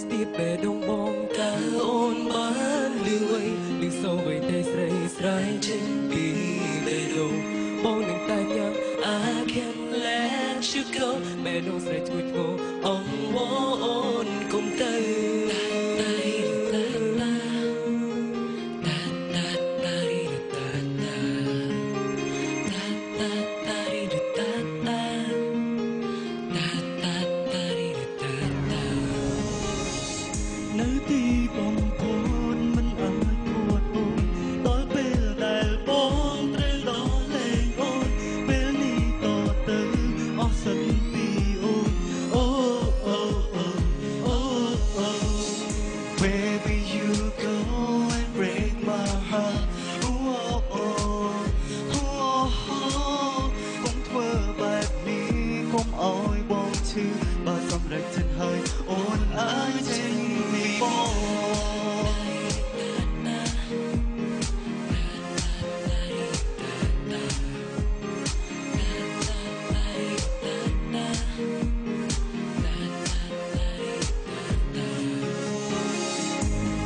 ស្ទាបបេះដូងបងតើអូនបានលឺអ្វីលឺសូរអ្វីតែស្រីស្រីចេញពីបេះដូងបងនឹងតែញ៉ាំ I can let you go បេះដូងស្រីជួយធ្វើអងវអូនកុំទៅ អោយបងឈឺបើសម្រេចចិត្តហើយអូនអាចចេញពីបង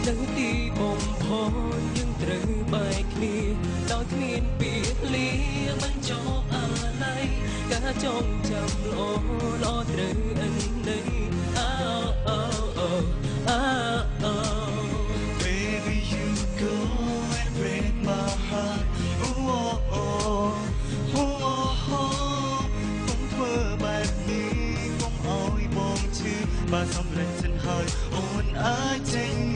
នៅទីបំផុតយើងត្រូវបែកគ្នាដោយគ្មានពេលលា ចងចាំល្អល្អត្រូវអិននៃអោអូអូអោអូ Baby you go and break my heart oh oh oh oh oh កុំធ្វើបែបនេះកុំអោយបងឈឺបើសម្រេចចិត្តហើយអូនអាចចេញ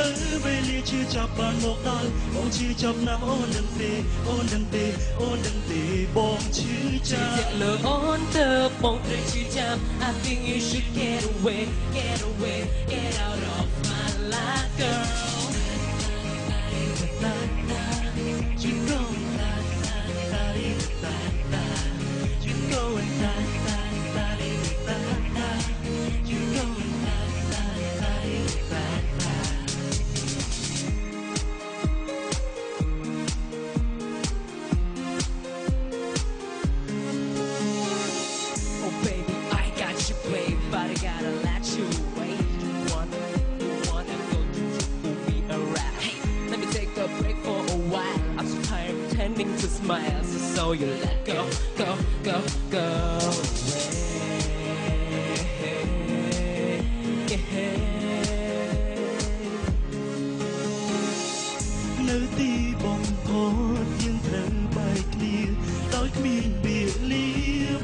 ទៅវេលាជឿចាប់បានមកដល់បងជឿចាប់ណាស់អូននឹងទេអូននឹងទេអូននឹងទេបងជឿជាចាប់ក់លើអូនទៅបងត្រូវជឿចាំ I think you should get away get away get out of tired of pretending to smile so, so you let go go go go away yeah. នៅទីបំផុតយើងត្រូវបែកគ្នាដោយគ្មានពេលលា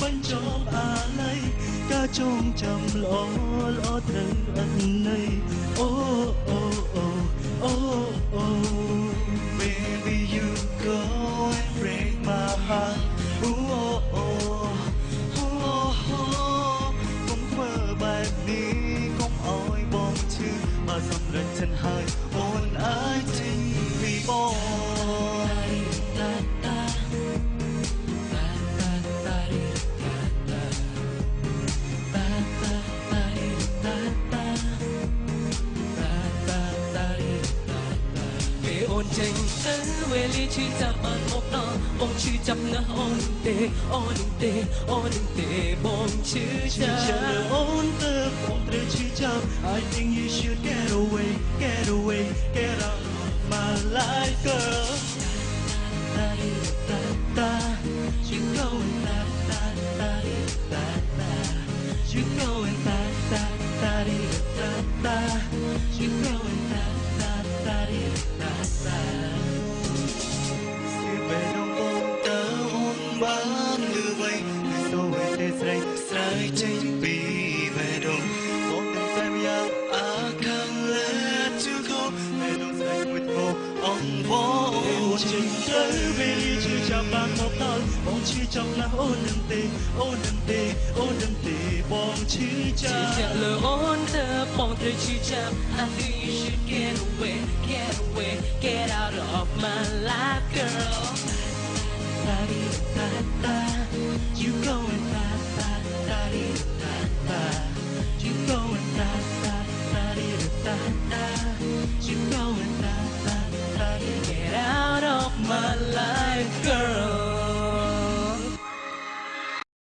បញ្ចប់អាឡ័យការចងចាំល្អល្អត្រូវអត់ន័យអូអូអូអូអូ Baby you go and break my heart oh oh oh oh កុំធ្វើបែបនេះកុំអោយបងឈឺបើសម្រេចចិត្តហើយអូនអាចចេញពីបង I think you should get វេលាជឿចាប់បានមកដល់បងជឿចាប់ណាស់អូននឹងទេអូននឹងទេអូននឹងទេបងជឿចាជាជាក់លើអូនទៅបងត្រូវឈឺចាប់ I think you should get away get away get out of my life girl da da da